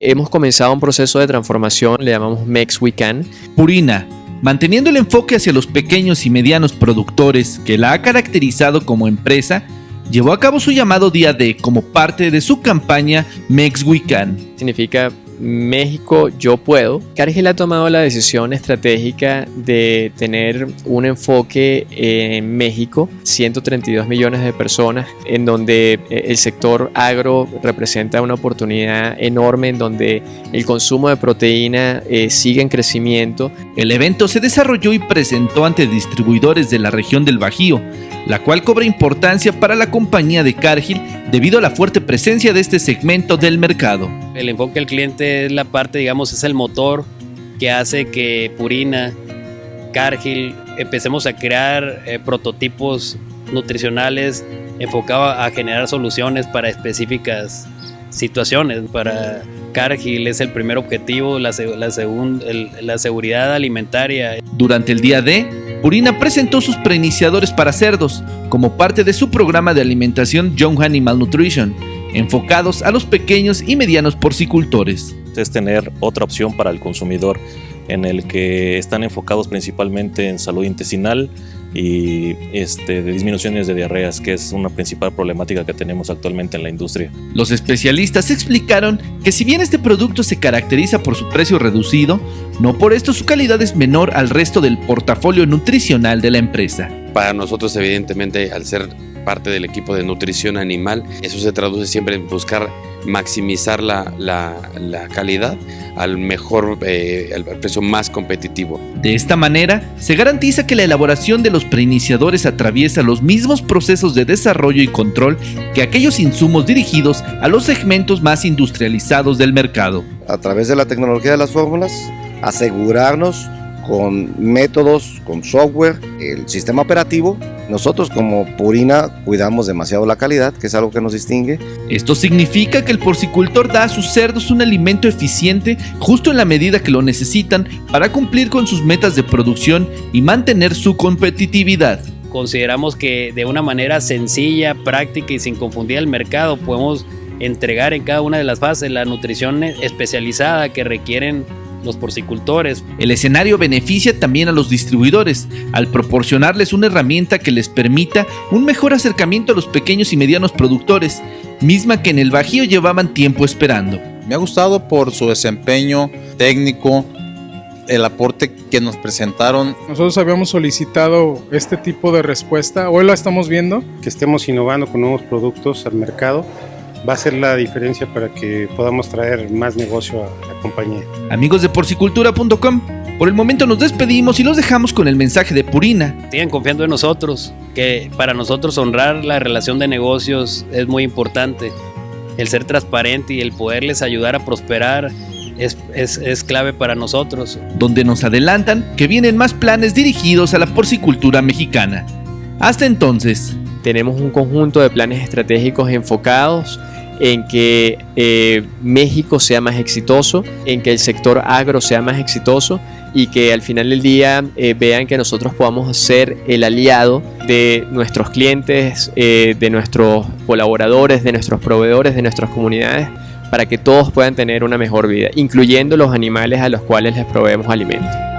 Hemos comenzado un proceso de transformación, le llamamos Mex We Can. Purina, manteniendo el enfoque hacia los pequeños y medianos productores que la ha caracterizado como empresa, llevó a cabo su llamado Día D como parte de su campaña Mex We Can. Significa México yo puedo, Cargill ha tomado la decisión estratégica de tener un enfoque en México, 132 millones de personas, en donde eh, el sector agro representa una oportunidad enorme, en donde el consumo de proteína eh, sigue en crecimiento. El evento se desarrolló y presentó ante distribuidores de la región del Bajío, la cual cobra importancia para la compañía de Cargill debido a la fuerte presencia de este segmento del mercado. El enfoque del cliente es la parte, digamos, es el motor que hace que Purina, Cargill, empecemos a crear eh, prototipos nutricionales enfocados a generar soluciones para específicas situaciones. Para Cargill es el primer objetivo, la, la seguridad alimentaria. Durante el día D, Purina presentó sus preiniciadores para cerdos como parte de su programa de alimentación Young Animal Nutrition, enfocados a los pequeños y medianos porcicultores. Es tener otra opción para el consumidor en el que están enfocados principalmente en salud intestinal, y este, de disminuciones de diarreas, que es una principal problemática que tenemos actualmente en la industria. Los especialistas explicaron que si bien este producto se caracteriza por su precio reducido, no por esto su calidad es menor al resto del portafolio nutricional de la empresa. Para nosotros, evidentemente, al ser parte del equipo de nutrición animal, eso se traduce siempre en buscar maximizar la, la, calidad al mejor, eh, al precio más competitivo. De esta manera, se garantiza que la elaboración de los preiniciadores atraviesa los mismos procesos de desarrollo y control que aquellos insumos dirigidos a los segmentos más industrializados del mercado. A través de la tecnología de las fórmulas, asegurarnos con métodos, con software, el sistema operativo. Nosotros como Purina cuidamos demasiado la calidad, que es algo que nos distingue. Esto significa que el porcicultor da a sus cerdos un alimento eficiente justo en la medida que lo necesitan para cumplir con sus metas de producción y mantener su competitividad. Consideramos que de una manera sencilla, práctica y sin confundir al mercado podemos entregar en cada una de las fases la nutrición especializada que requieren los porcicultores. El escenario beneficia también a los distribuidores al proporcionarles una herramienta que les permita un mejor acercamiento a los pequeños y medianos productores, misma que en el Bajío llevaban tiempo esperando. Me ha gustado por su desempeño técnico, el aporte que nos presentaron. Nosotros habíamos solicitado este tipo de respuesta, hoy la estamos viendo. Que estemos innovando con nuevos productos al mercado va a ser la diferencia para que podamos traer más negocio a la compañía. Amigos de porcicultura.com, por el momento nos despedimos y los dejamos con el mensaje de Purina. Sigan confiando en nosotros, que para nosotros honrar la relación de negocios es muy importante. El ser transparente y el poderles ayudar a prosperar es, es, es, clave para nosotros. Donde nos adelantan que vienen más planes dirigidos a la porcicultura mexicana. Hasta entonces. Tenemos un conjunto de planes estratégicos enfocados en que eh, México sea más exitoso, en que el sector agro sea más exitoso y que al final del día eh, vean que nosotros podamos ser el aliado de nuestros clientes, eh, de nuestros colaboradores, de nuestros proveedores, de nuestras comunidades, para que todos puedan tener una mejor vida, incluyendo los animales a los cuales les proveemos alimentos.